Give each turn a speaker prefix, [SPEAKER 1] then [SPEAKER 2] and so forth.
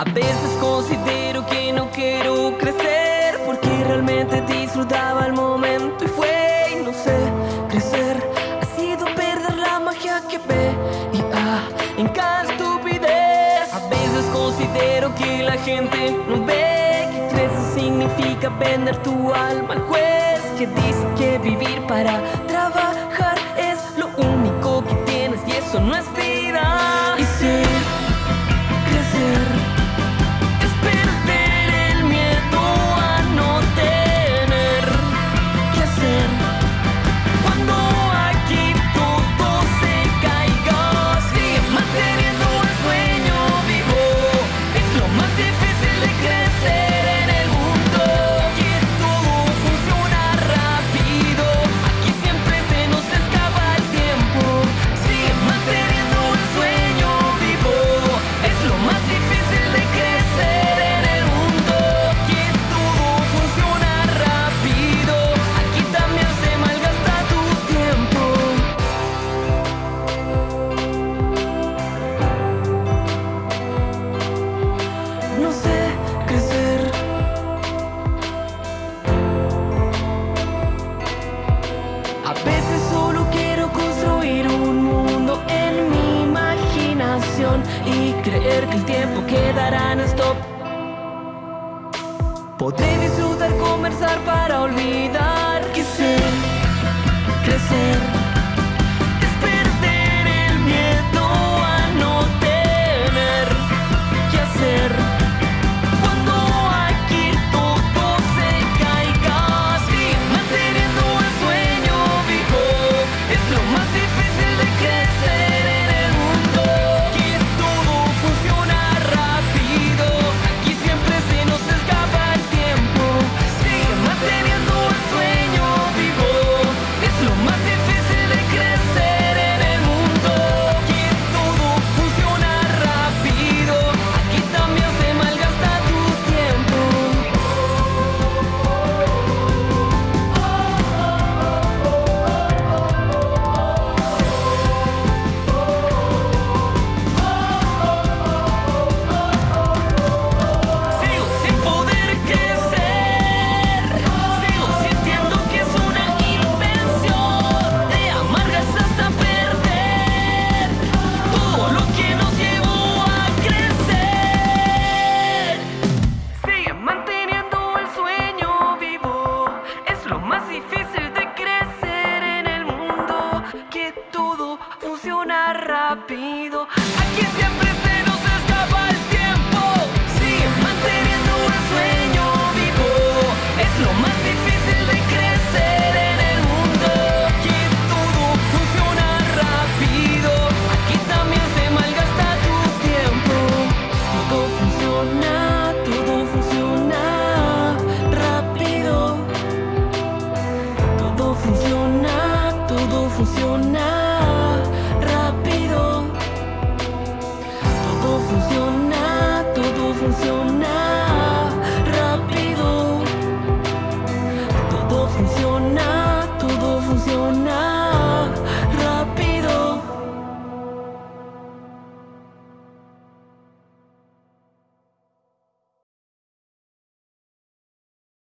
[SPEAKER 1] A veces considero que no quiero crecer porque realmente disfrutaba el momento y fue, no sé, crecer ha sido perder la magia que ve y ah, en cada estupidez. A veces considero que la gente no ve que crecer significa vender tu alma al juez que dice que vivir para trabajar es lo único que tienes y eso no es y creer que el tiempo quedará en stop. Podré disfrutar, conversar para olvidar que crecer. sabido. Aquí siempre